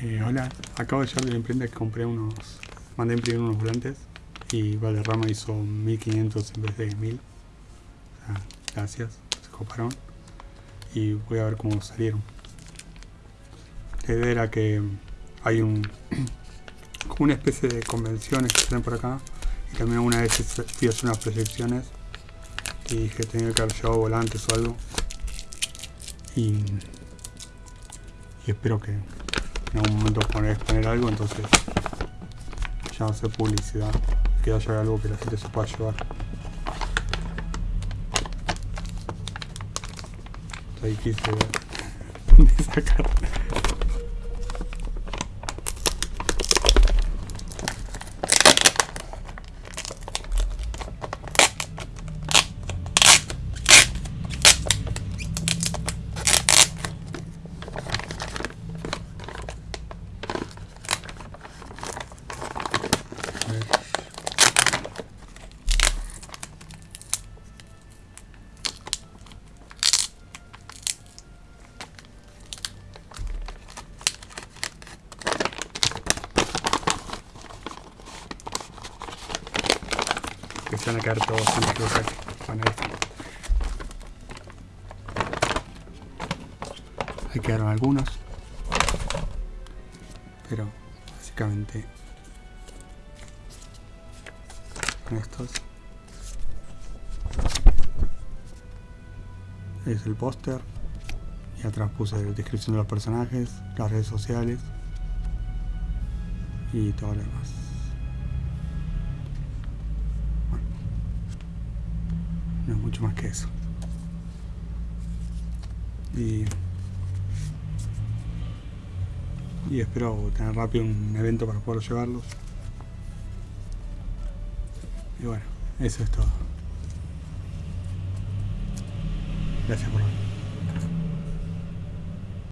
Eh, hola, acabo de llegar de la imprenta que compré unos... Mandé imprimir unos volantes y Valderrama hizo 1500 en vez de 1000. O sea, gracias, se coparon. Y voy a ver cómo salieron. La idea era que hay un... como una especie de convenciones que salen por acá. Y también una vez fui a hacer unas proyecciones y dije tenía que haber llevado volantes o algo. Y espero que en algún momento poner, exponer algo, entonces ya no sé publicidad, que haya algo que la gente se pueda llevar. Ahí quise sacar. Que se van a quedar todos saque. Bueno, ahí está. Ahí quedaron algunos. Pero básicamente con estos es el póster y atrás puse la descripción de los personajes, las redes sociales y todo lo demás. No es mucho más que eso. Y y espero tener rápido un evento para poder llevarlos y bueno eso es todo. Gracias por ver